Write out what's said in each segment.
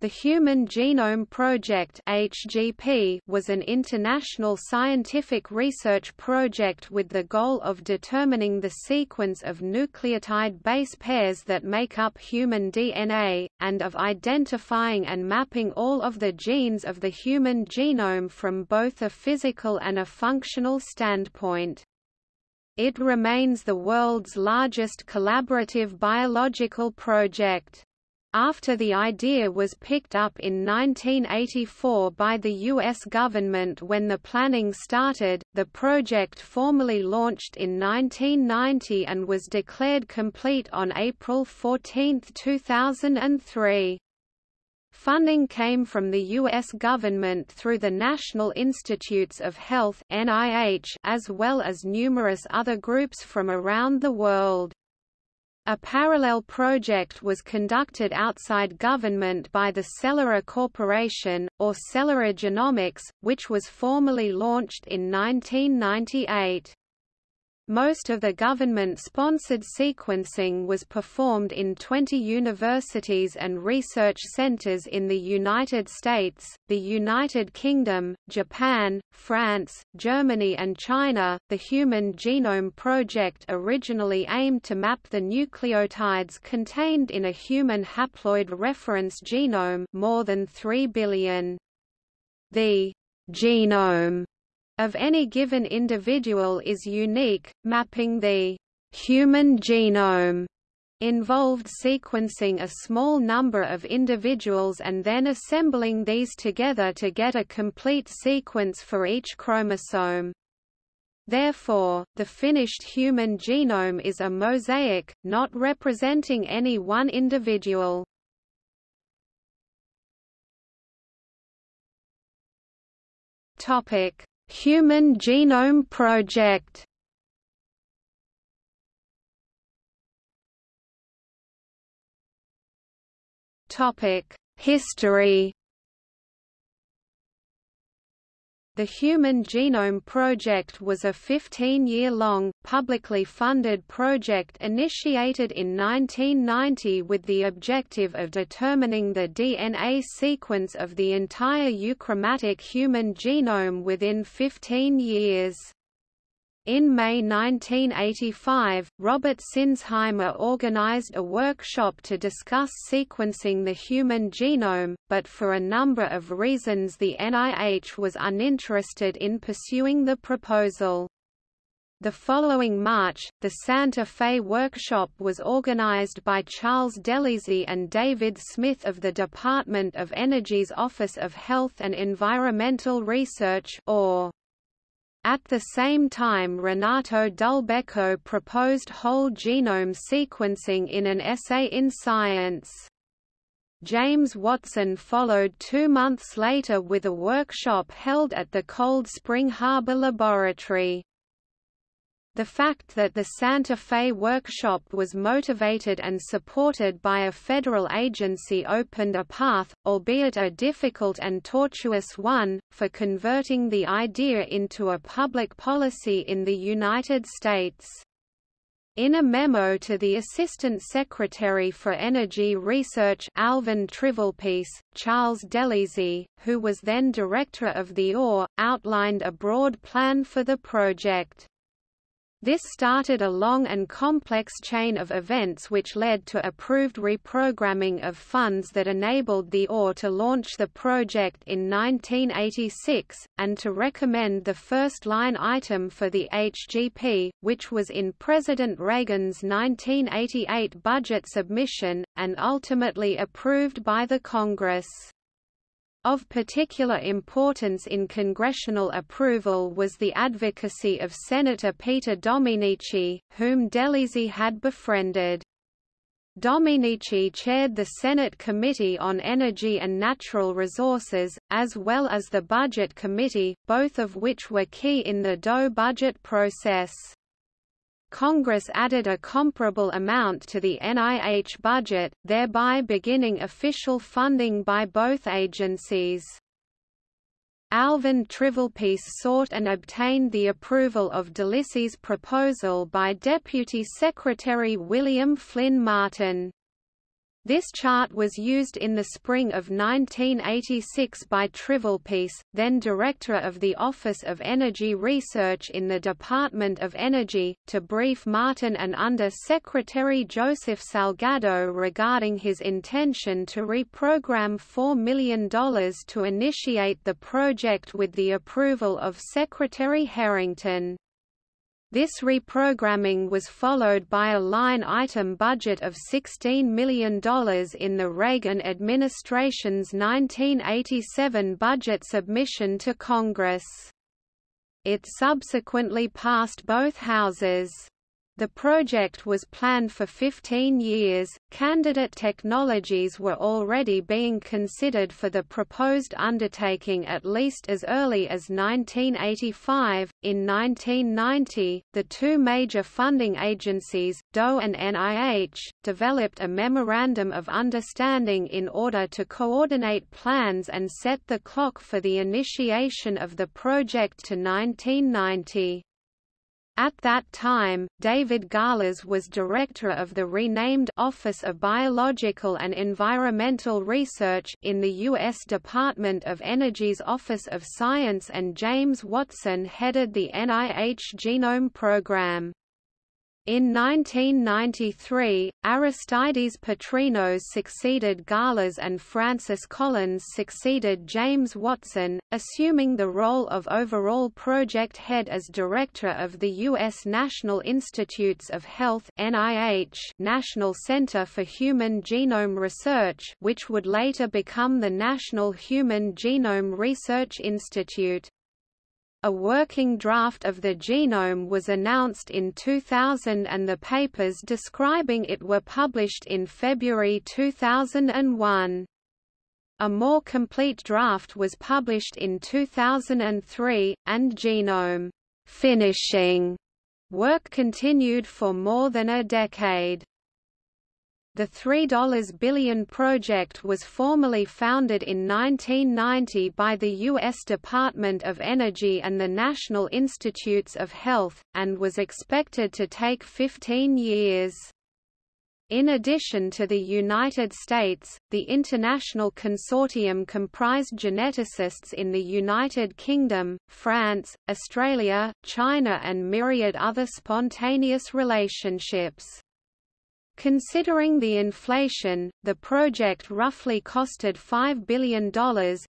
The Human Genome Project (HGP) was an international scientific research project with the goal of determining the sequence of nucleotide base pairs that make up human DNA and of identifying and mapping all of the genes of the human genome from both a physical and a functional standpoint. It remains the world's largest collaborative biological project. After the idea was picked up in 1984 by the U.S. government when the planning started, the project formally launched in 1990 and was declared complete on April 14, 2003. Funding came from the U.S. government through the National Institutes of Health as well as numerous other groups from around the world. A parallel project was conducted outside government by the Celera Corporation, or Celera Genomics, which was formally launched in 1998. Most of the government-sponsored sequencing was performed in 20 universities and research centers in the United States, the United Kingdom, Japan, France, Germany and China. The Human Genome Project originally aimed to map the nucleotides contained in a human haploid reference genome, more than 3 billion. The genome of any given individual is unique, mapping the human genome involved sequencing a small number of individuals and then assembling these together to get a complete sequence for each chromosome. Therefore, the finished human genome is a mosaic, not representing any one individual. Topic: Human Genome Project. History The Human Genome Project was a 15-year-long, publicly funded project initiated in 1990 with the objective of determining the DNA sequence of the entire euchromatic human genome within 15 years. In May 1985, Robert Sinsheimer organized a workshop to discuss sequencing the human genome, but for a number of reasons the NIH was uninterested in pursuing the proposal. The following March, the Santa Fe Workshop was organized by Charles DeLisi and David Smith of the Department of Energy's Office of Health and Environmental Research or at the same time Renato Dulbecco proposed whole genome sequencing in an essay in Science. James Watson followed two months later with a workshop held at the Cold Spring Harbor Laboratory. The fact that the Santa Fe workshop was motivated and supported by a federal agency opened a path, albeit a difficult and tortuous one, for converting the idea into a public policy in the United States. In a memo to the Assistant Secretary for Energy Research Alvin Trivelpiece, Charles DeLisi, who was then director of the OR, outlined a broad plan for the project. This started a long and complex chain of events which led to approved reprogramming of funds that enabled the OR to launch the project in 1986, and to recommend the first line item for the HGP, which was in President Reagan's 1988 budget submission, and ultimately approved by the Congress. Of particular importance in congressional approval was the advocacy of Senator Peter Domenici, whom DeLisi had befriended. Domenici chaired the Senate Committee on Energy and Natural Resources, as well as the Budget Committee, both of which were key in the DOE budget process. Congress added a comparable amount to the NIH budget, thereby beginning official funding by both agencies. Alvin Trivelpiece sought and obtained the approval of DeLisi's proposal by Deputy Secretary William Flynn Martin. This chart was used in the spring of 1986 by Trivelpiece, then Director of the Office of Energy Research in the Department of Energy, to brief Martin and Under Secretary Joseph Salgado regarding his intention to reprogram $4 million to initiate the project with the approval of Secretary Harrington. This reprogramming was followed by a line-item budget of $16 million in the Reagan administration's 1987 budget submission to Congress. It subsequently passed both houses. The project was planned for 15 years. Candidate technologies were already being considered for the proposed undertaking at least as early as 1985. In 1990, the two major funding agencies, DOE and NIH, developed a Memorandum of Understanding in order to coordinate plans and set the clock for the initiation of the project to 1990. At that time, David Galas was director of the renamed Office of Biological and Environmental Research in the U.S. Department of Energy's Office of Science and James Watson headed the NIH Genome Program. In 1993, Aristides Patrinos succeeded Galas and Francis Collins succeeded James Watson, assuming the role of overall project head as director of the U.S. National Institutes of Health NIH National Center for Human Genome Research which would later become the National Human Genome Research Institute. A working draft of the genome was announced in 2000 and the papers describing it were published in February 2001. A more complete draft was published in 2003, and genome finishing work continued for more than a decade. The $3 billion project was formally founded in 1990 by the U.S. Department of Energy and the National Institutes of Health, and was expected to take 15 years. In addition to the United States, the international consortium comprised geneticists in the United Kingdom, France, Australia, China and myriad other spontaneous relationships. Considering the inflation, the project roughly costed $5 billion,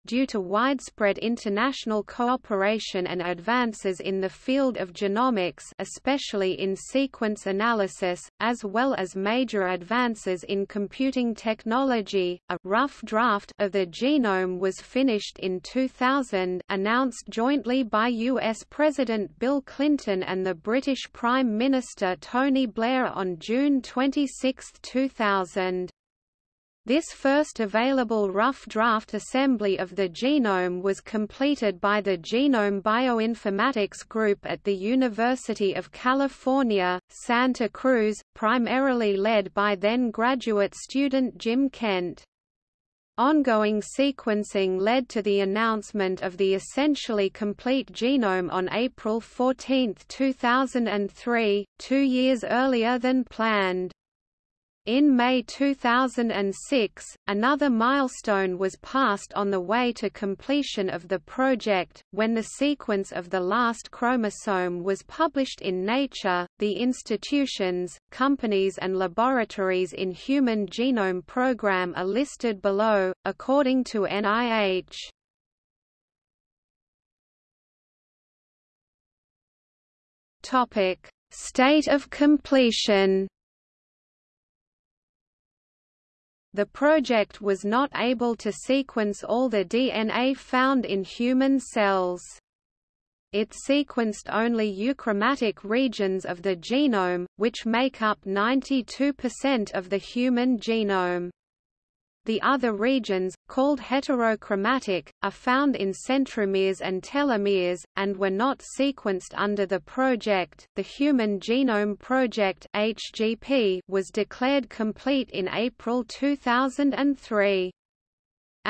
due to widespread international cooperation and advances in the field of genomics especially in sequence analysis, as well as major advances in computing technology. A rough draft of the genome was finished in 2000 announced jointly by U.S. President Bill Clinton and the British Prime Minister Tony Blair on June 26, 6, 2000. This first available rough draft assembly of the genome was completed by the Genome Bioinformatics Group at the University of California, Santa Cruz, primarily led by then graduate student Jim Kent. Ongoing sequencing led to the announcement of the essentially complete genome on April 14, 2003, two years earlier than planned. In May 2006, another milestone was passed on the way to completion of the project, when the sequence of the last chromosome was published in Nature. The institutions, companies, and laboratories in Human Genome Program are listed below, according to NIH. Topic: State of completion. The project was not able to sequence all the DNA found in human cells. It sequenced only euchromatic regions of the genome, which make up 92% of the human genome. The other regions, called heterochromatic, are found in centromeres and telomeres, and were not sequenced under the project. The Human Genome Project (HGP) was declared complete in April 2003.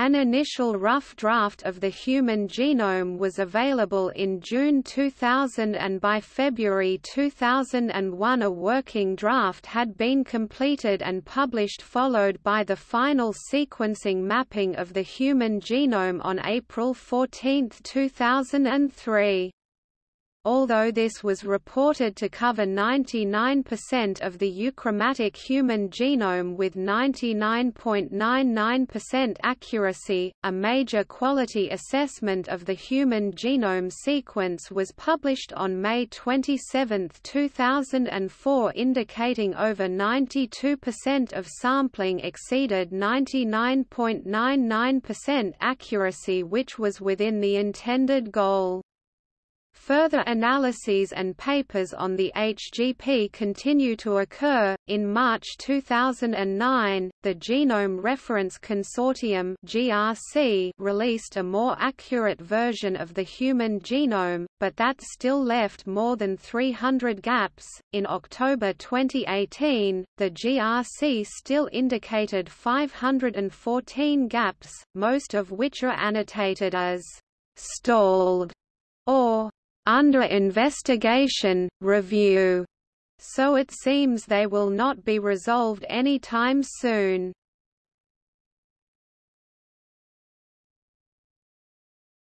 An initial rough draft of the human genome was available in June 2000 and by February 2001 a working draft had been completed and published followed by the final sequencing mapping of the human genome on April 14, 2003 although this was reported to cover 99% of the euchromatic human genome with 99.99% accuracy. A major quality assessment of the human genome sequence was published on May 27, 2004, indicating over 92% of sampling exceeded 99.99% accuracy, which was within the intended goal. Further analyses and papers on the HGP continue to occur. In March 2009, the Genome Reference Consortium (GRC) released a more accurate version of the human genome, but that still left more than 300 gaps. In October 2018, the GRC still indicated 514 gaps, most of which are annotated as stalled or under investigation, review, so it seems they will not be resolved any time soon.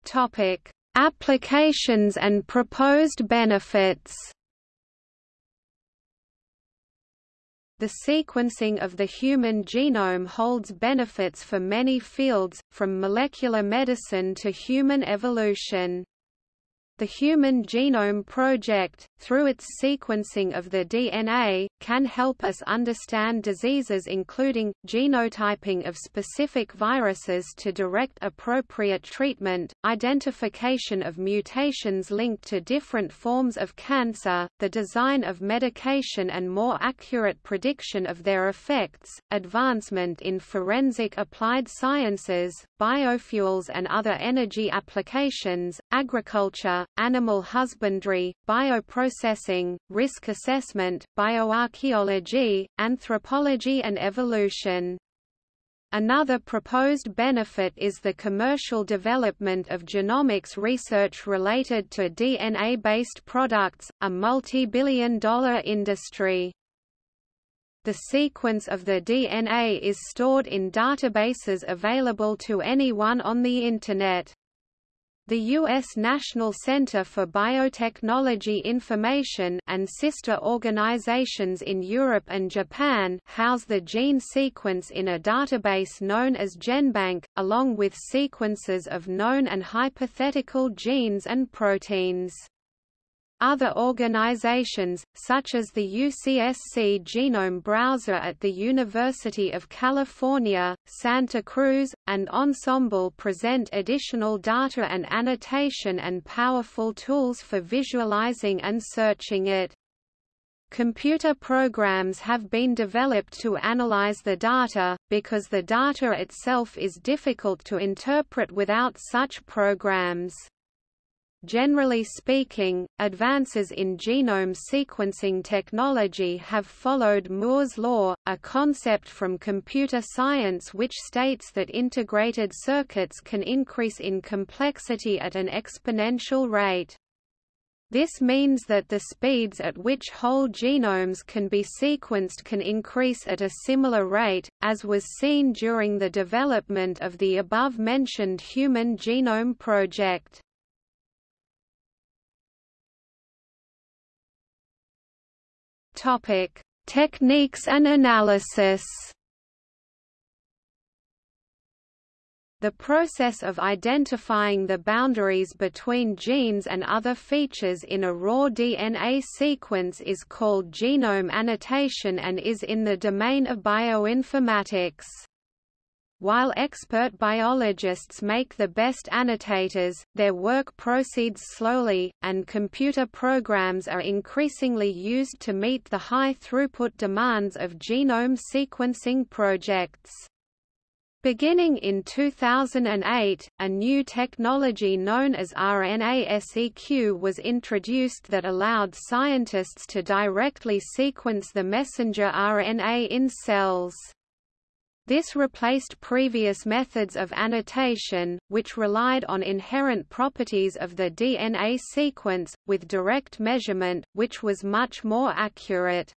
Topic: Applications and proposed benefits. The sequencing of the human genome holds benefits for many fields, from molecular medicine to human evolution. The Human Genome Project, through its sequencing of the DNA, can help us understand diseases including, genotyping of specific viruses to direct appropriate treatment, identification of mutations linked to different forms of cancer, the design of medication and more accurate prediction of their effects, advancement in forensic applied sciences, biofuels and other energy applications, agriculture, animal husbandry, bioprocessing, risk assessment, bioarchaeology, anthropology and evolution. Another proposed benefit is the commercial development of genomics research related to DNA-based products, a multi-billion dollar industry. The sequence of the DNA is stored in databases available to anyone on the Internet. The U.S. National Center for Biotechnology Information and sister organizations in Europe and Japan house the gene sequence in a database known as GenBank, along with sequences of known and hypothetical genes and proteins. Other organizations, such as the UCSC Genome Browser at the University of California, Santa Cruz, and Ensembl present additional data and annotation and powerful tools for visualizing and searching it. Computer programs have been developed to analyze the data, because the data itself is difficult to interpret without such programs. Generally speaking, advances in genome sequencing technology have followed Moore's law, a concept from computer science which states that integrated circuits can increase in complexity at an exponential rate. This means that the speeds at which whole genomes can be sequenced can increase at a similar rate, as was seen during the development of the above-mentioned Human Genome Project. Topic: Techniques and analysis. The process of identifying the boundaries between genes and other features in a raw DNA sequence is called genome annotation and is in the domain of bioinformatics. While expert biologists make the best annotators, their work proceeds slowly, and computer programs are increasingly used to meet the high throughput demands of genome sequencing projects. Beginning in 2008, a new technology known as RNA-seq was introduced that allowed scientists to directly sequence the messenger RNA in cells. This replaced previous methods of annotation, which relied on inherent properties of the DNA sequence, with direct measurement, which was much more accurate.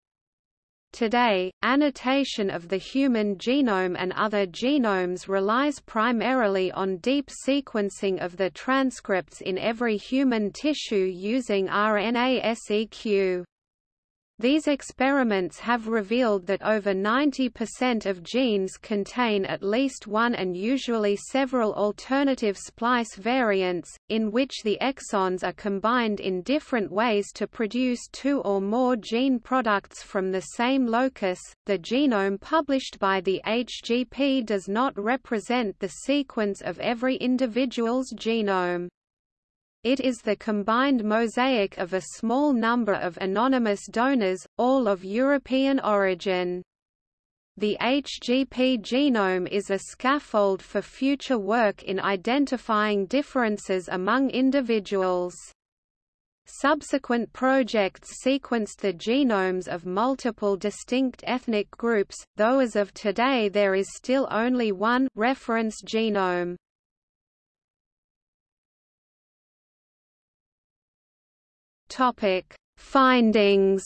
Today, annotation of the human genome and other genomes relies primarily on deep sequencing of the transcripts in every human tissue using RNA-seq. These experiments have revealed that over 90% of genes contain at least one and usually several alternative splice variants, in which the exons are combined in different ways to produce two or more gene products from the same locus. The genome published by the HGP does not represent the sequence of every individual's genome. It is the combined mosaic of a small number of anonymous donors, all of European origin. The HGP genome is a scaffold for future work in identifying differences among individuals. Subsequent projects sequenced the genomes of multiple distinct ethnic groups, though as of today there is still only one reference genome. Topic: Findings.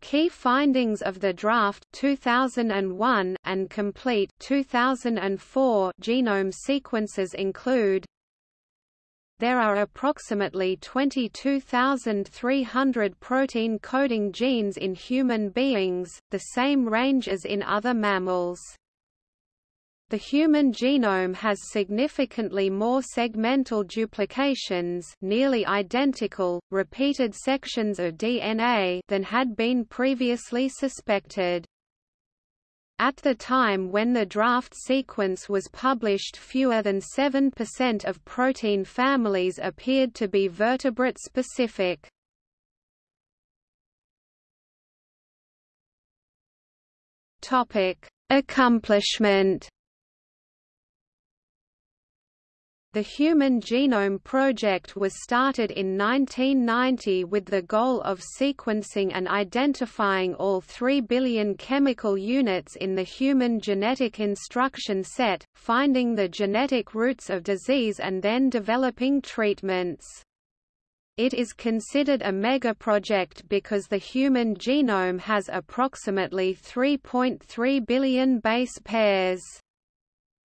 Key findings of the draft 2001 and complete 2004 genome sequences include there are approximately 22,300 protein coding genes in human beings, the same range as in other mammals. The human genome has significantly more segmental duplications nearly identical, repeated sections of DNA than had been previously suspected. At the time when the draft sequence was published fewer than 7% of protein families appeared to be vertebrate-specific. Accomplishment The Human Genome Project was started in 1990 with the goal of sequencing and identifying all 3 billion chemical units in the human genetic instruction set, finding the genetic roots of disease and then developing treatments. It is considered a megaproject because the human genome has approximately 3.3 billion base pairs.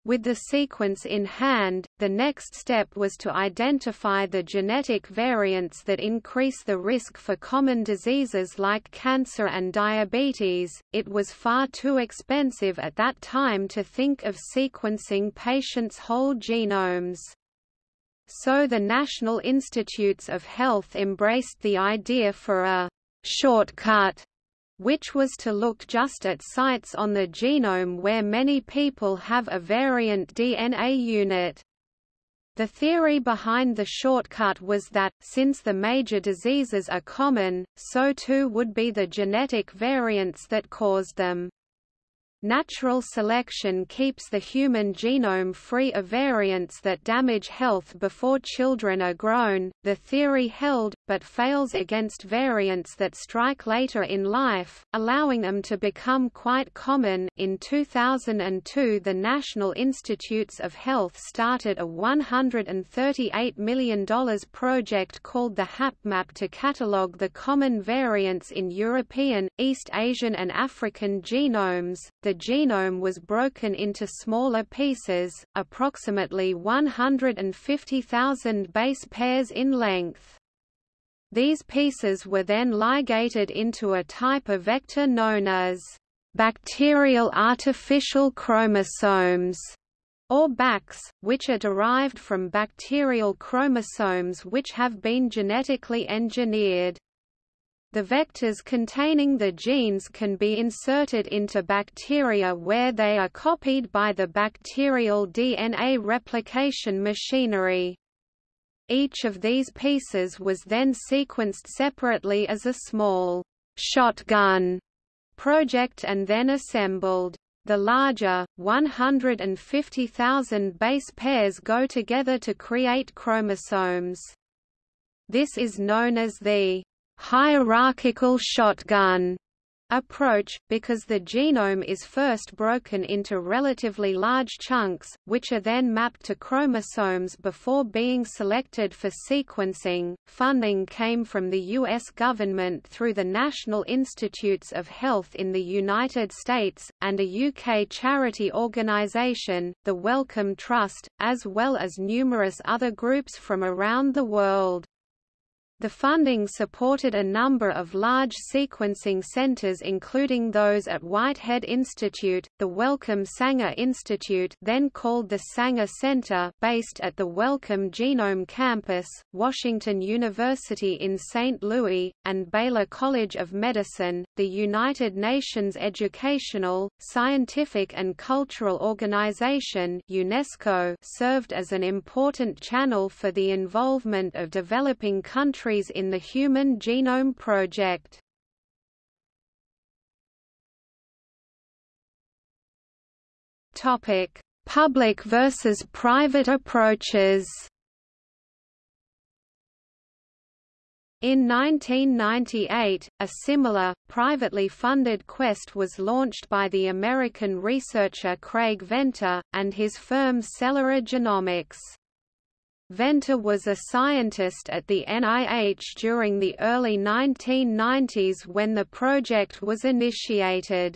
With the sequence in hand, the next step was to identify the genetic variants that increase the risk for common diseases like cancer and diabetes. It was far too expensive at that time to think of sequencing patients' whole genomes. So the National Institutes of Health embraced the idea for a shortcut which was to look just at sites on the genome where many people have a variant DNA unit. The theory behind the shortcut was that, since the major diseases are common, so too would be the genetic variants that caused them. Natural selection keeps the human genome free of variants that damage health before children are grown, the theory held, but fails against variants that strike later in life, allowing them to become quite common. In 2002, the National Institutes of Health started a $138 million project called the HapMap to catalogue the common variants in European, East Asian, and African genomes. The genome was broken into smaller pieces, approximately 150,000 base pairs in length. These pieces were then ligated into a type of vector known as bacterial artificial chromosomes, or BACs, which are derived from bacterial chromosomes which have been genetically engineered. The vectors containing the genes can be inserted into bacteria where they are copied by the bacterial DNA replication machinery. Each of these pieces was then sequenced separately as a small shotgun project and then assembled. The larger, 150,000 base pairs go together to create chromosomes. This is known as the hierarchical shotgun. approach, because the genome is first broken into relatively large chunks, which are then mapped to chromosomes before being selected for sequencing. Funding came from the U.S. government through the National Institutes of Health in the United States, and a UK charity organisation, the Wellcome Trust, as well as numerous other groups from around the world. The funding supported a number of large sequencing centers including those at Whitehead Institute, the Wellcome Sanger Institute then called the Sanger Center based at the Wellcome Genome Campus, Washington University in St. Louis, and Baylor College of Medicine. The United Nations Educational, Scientific and Cultural Organization UNESCO served as an important channel for the involvement of developing countries countries in the Human Genome Project. Topic: Public versus private approaches. In 1998, a similar, privately funded quest was launched by the American researcher Craig Venter, and his firm Celera Genomics. Venter was a scientist at the NIH during the early 1990s when the project was initiated.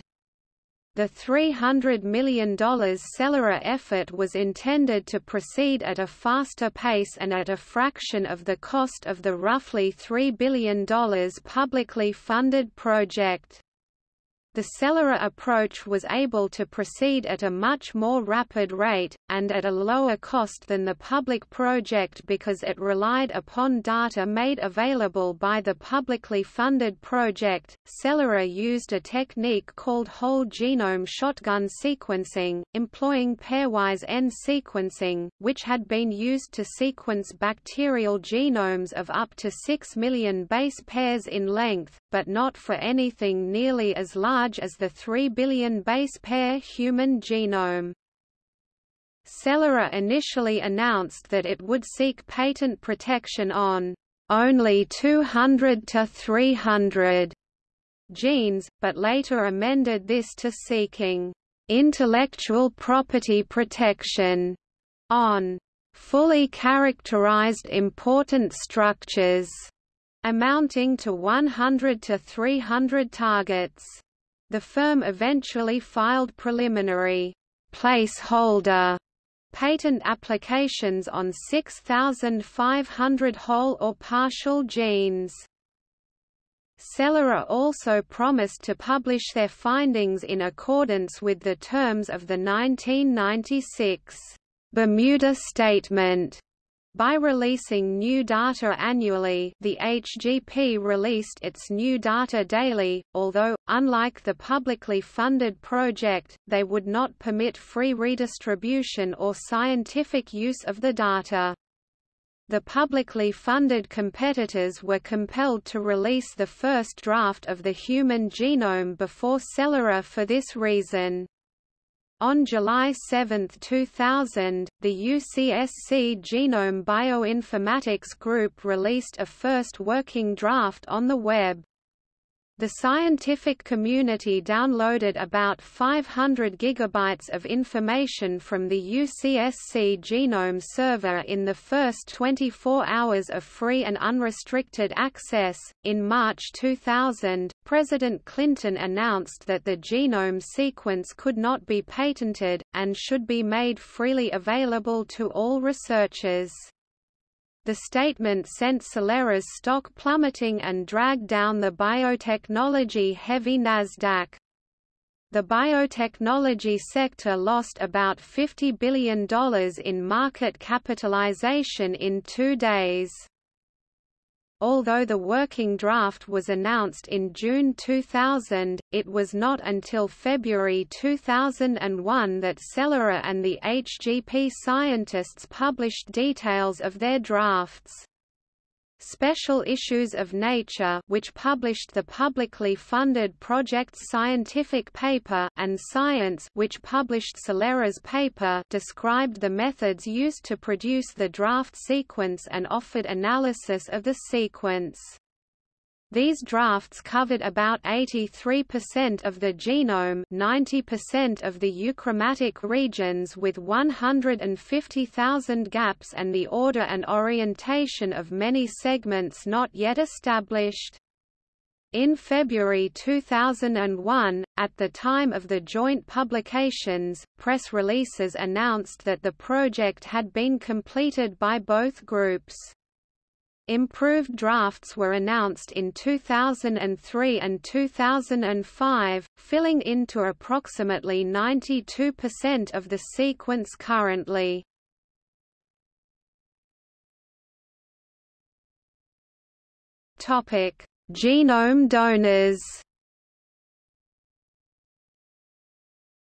The $300 million Celera effort was intended to proceed at a faster pace and at a fraction of the cost of the roughly $3 billion publicly funded project. The Celera approach was able to proceed at a much more rapid rate, and at a lower cost than the public project because it relied upon data made available by the publicly funded project. Celera used a technique called whole genome shotgun sequencing, employing pairwise end sequencing, which had been used to sequence bacterial genomes of up to 6 million base pairs in length, but not for anything nearly as large as the 3 billion base pair human genome. Celera initially announced that it would seek patent protection on only 200 to 300 genes, but later amended this to seeking intellectual property protection on fully characterized important structures amounting to 100 to 300 targets. The firm eventually filed preliminary placeholder patent applications on 6,500 whole or partial genes. Celera also promised to publish their findings in accordance with the terms of the 1996 Bermuda Statement by releasing new data annually the HGP released its new data daily, although, unlike the publicly funded project, they would not permit free redistribution or scientific use of the data. The publicly funded competitors were compelled to release the first draft of the human genome before Celera for this reason. On July 7, 2000, the UCSC Genome Bioinformatics Group released a first working draft on the web. The scientific community downloaded about 500 gigabytes of information from the UCSC Genome Server in the first 24 hours of free and unrestricted access. In March 2000, President Clinton announced that the genome sequence could not be patented, and should be made freely available to all researchers. The statement sent Celera's stock plummeting and dragged down the biotechnology-heavy Nasdaq. The biotechnology sector lost about $50 billion in market capitalization in two days. Although the working draft was announced in June 2000, it was not until February 2001 that Celera and the HGP scientists published details of their drafts. Special Issues of Nature which published the publicly funded project's scientific paper and Science which published Celera's paper described the methods used to produce the draft sequence and offered analysis of the sequence. These drafts covered about 83% of the genome 90% of the euchromatic regions with 150,000 gaps and the order and orientation of many segments not yet established. In February 2001, at the time of the joint publications, press releases announced that the project had been completed by both groups. Improved drafts were announced in 2003 and 2005, filling into approximately 92% of the sequence currently. Topic: Genome donors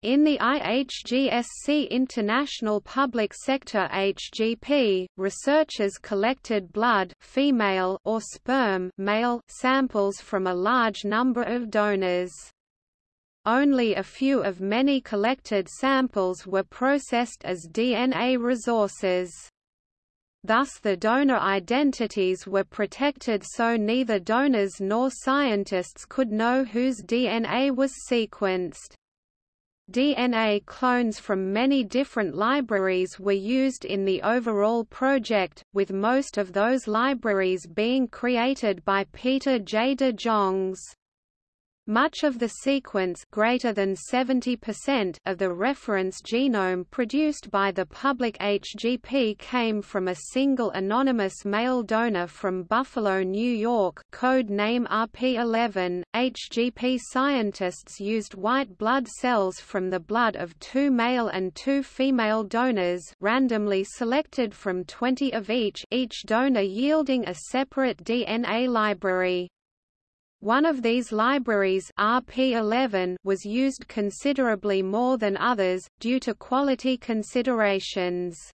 In the IHGSC International Public Sector HGP, researchers collected blood female or sperm male samples from a large number of donors. Only a few of many collected samples were processed as DNA resources. Thus the donor identities were protected so neither donors nor scientists could know whose DNA was sequenced. DNA clones from many different libraries were used in the overall project, with most of those libraries being created by Pieter J. de Jong's. Much of the sequence greater than 70% of the reference genome produced by the public HGP came from a single anonymous male donor from Buffalo, New York code name RP11. HGP scientists used white blood cells from the blood of two male and two female donors randomly selected from 20 of each each donor yielding a separate DNA library. One of these libraries RP11 was used considerably more than others, due to quality considerations.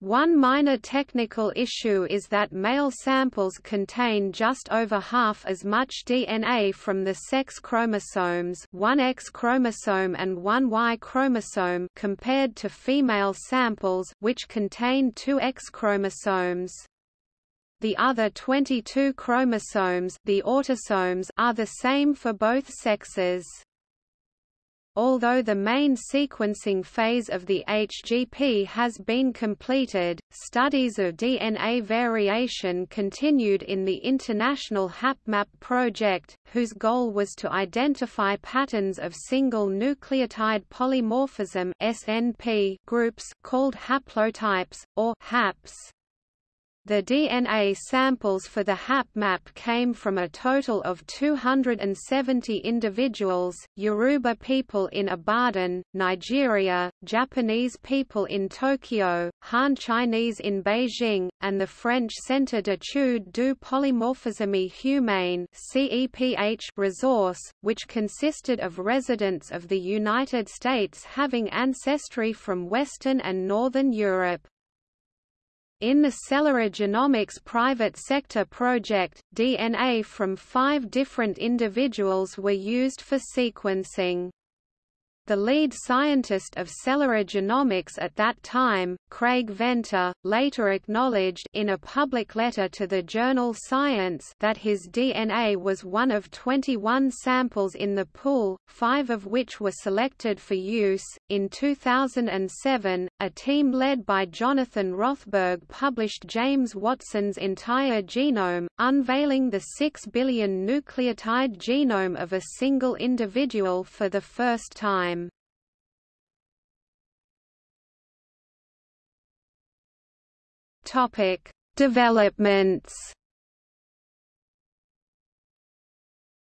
One minor technical issue is that male samples contain just over half as much DNA from the sex chromosomes one X chromosome and one Y chromosome compared to female samples which contain two X chromosomes. The other 22 chromosomes the autosomes are the same for both sexes. Although the main sequencing phase of the HGP has been completed, studies of DNA variation continued in the International HapMap project, whose goal was to identify patterns of single nucleotide polymorphism (SNP) groups called haplotypes or haps. The DNA samples for the HapMap came from a total of 270 individuals, Yoruba people in Ibadan, Nigeria, Japanese people in Tokyo, Han Chinese in Beijing, and the French Centre d'études du polymorphisme humaine resource, which consisted of residents of the United States having ancestry from Western and Northern Europe. In the Celera Genomics private sector project, DNA from five different individuals were used for sequencing. The lead scientist of Celera Genomics at that time, Craig Venter, later acknowledged in a public letter to the journal Science that his DNA was one of 21 samples in the pool, five of which were selected for use. In 2007, a team led by Jonathan Rothberg published James Watson's entire genome, unveiling the 6 billion nucleotide genome of a single individual for the first time. Topic: Developments.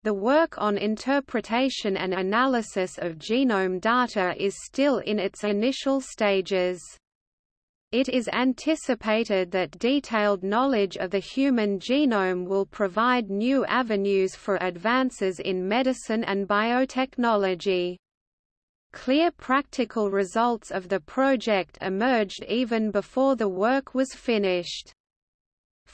The work on interpretation and analysis of genome data is still in its initial stages. It is anticipated that detailed knowledge of the human genome will provide new avenues for advances in medicine and biotechnology. Clear practical results of the project emerged even before the work was finished.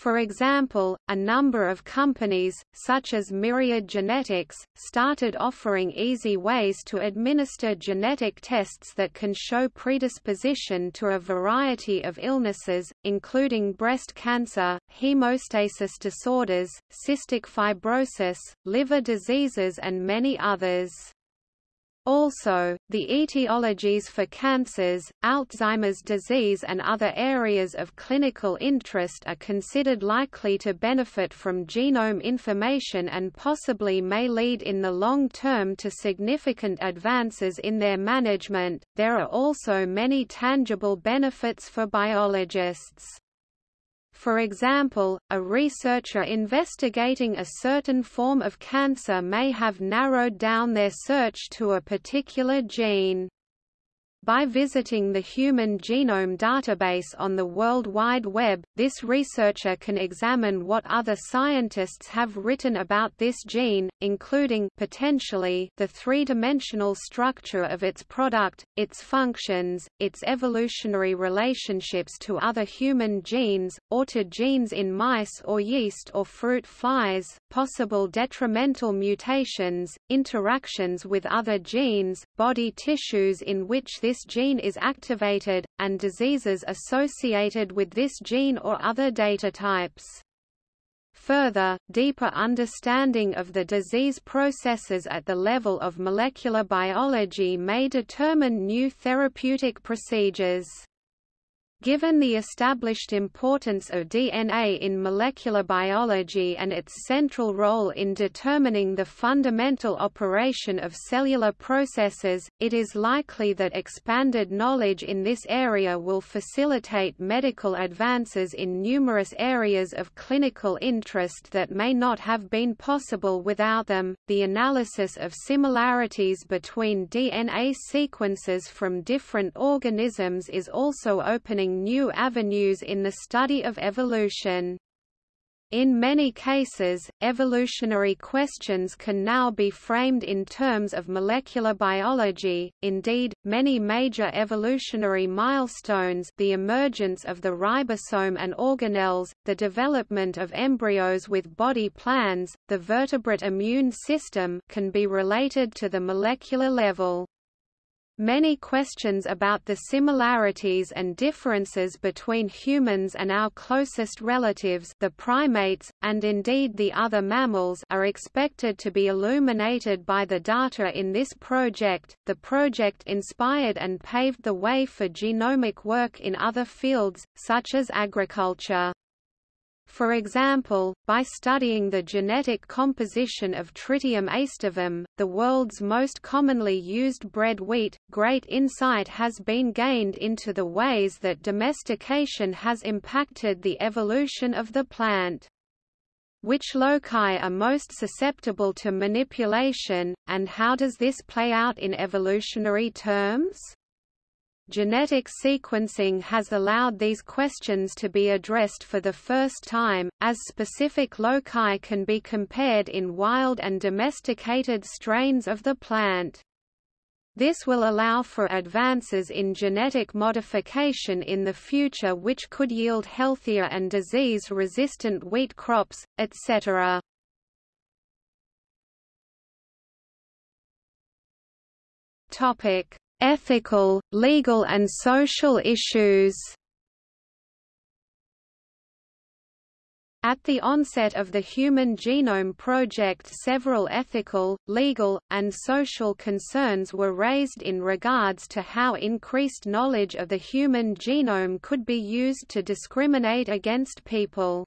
For example, a number of companies, such as Myriad Genetics, started offering easy ways to administer genetic tests that can show predisposition to a variety of illnesses, including breast cancer, hemostasis disorders, cystic fibrosis, liver diseases and many others. Also, the etiologies for cancers, Alzheimer's disease and other areas of clinical interest are considered likely to benefit from genome information and possibly may lead in the long term to significant advances in their management. There are also many tangible benefits for biologists. For example, a researcher investigating a certain form of cancer may have narrowed down their search to a particular gene. By visiting the Human Genome Database on the World Wide Web, this researcher can examine what other scientists have written about this gene, including potentially the three-dimensional structure of its product, its functions, its evolutionary relationships to other human genes, or to genes in mice or yeast or fruit flies, possible detrimental mutations, interactions with other genes, body tissues in which this this gene is activated, and diseases associated with this gene or other data types. Further, deeper understanding of the disease processes at the level of molecular biology may determine new therapeutic procedures. Given the established importance of DNA in molecular biology and its central role in determining the fundamental operation of cellular processes, it is likely that expanded knowledge in this area will facilitate medical advances in numerous areas of clinical interest that may not have been possible without them. The analysis of similarities between DNA sequences from different organisms is also opening new avenues in the study of evolution. In many cases, evolutionary questions can now be framed in terms of molecular biology. Indeed, many major evolutionary milestones, the emergence of the ribosome and organelles, the development of embryos with body plans, the vertebrate immune system, can be related to the molecular level. Many questions about the similarities and differences between humans and our closest relatives the primates, and indeed the other mammals are expected to be illuminated by the data in this project. The project inspired and paved the way for genomic work in other fields, such as agriculture. For example, by studying the genetic composition of Triticum aestivum, the world's most commonly used bread wheat, great insight has been gained into the ways that domestication has impacted the evolution of the plant. Which loci are most susceptible to manipulation, and how does this play out in evolutionary terms? Genetic sequencing has allowed these questions to be addressed for the first time, as specific loci can be compared in wild and domesticated strains of the plant. This will allow for advances in genetic modification in the future which could yield healthier and disease-resistant wheat crops, etc. Topic: ethical, legal and social issues. At the onset of the Human Genome Project several ethical, legal, and social concerns were raised in regards to how increased knowledge of the human genome could be used to discriminate against people.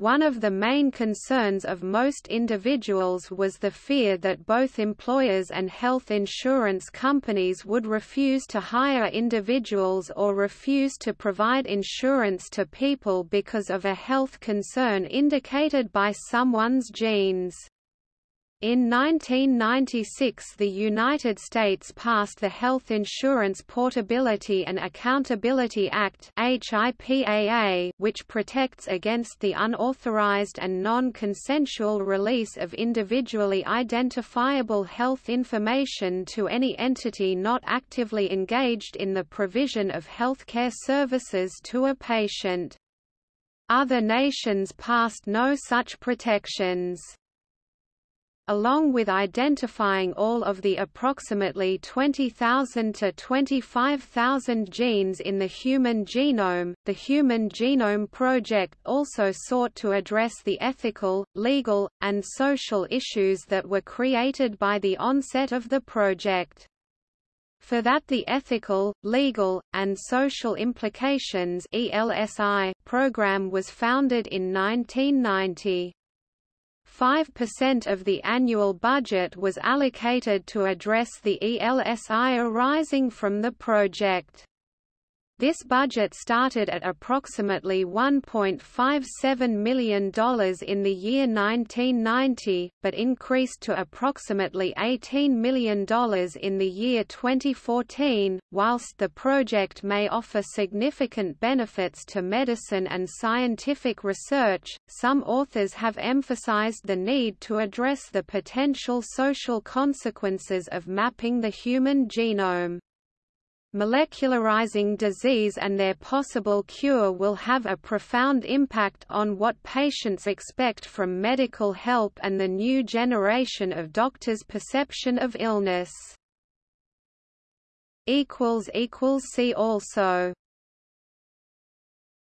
One of the main concerns of most individuals was the fear that both employers and health insurance companies would refuse to hire individuals or refuse to provide insurance to people because of a health concern indicated by someone's genes. In 1996 the United States passed the Health Insurance Portability and Accountability Act which protects against the unauthorized and non-consensual release of individually identifiable health information to any entity not actively engaged in the provision of healthcare services to a patient. Other nations passed no such protections along with identifying all of the approximately 20,000 to 25,000 genes in the human genome, the Human Genome Project also sought to address the ethical, legal, and social issues that were created by the onset of the project. For that the ethical, legal, and social implications ELSI program was founded in 1990. 5% of the annual budget was allocated to address the ELSI arising from the project. This budget started at approximately $1.57 million in the year 1990, but increased to approximately $18 million in the year 2014. Whilst the project may offer significant benefits to medicine and scientific research, some authors have emphasized the need to address the potential social consequences of mapping the human genome. Molecularizing disease and their possible cure will have a profound impact on what patients expect from medical help and the new generation of doctors' perception of illness. See also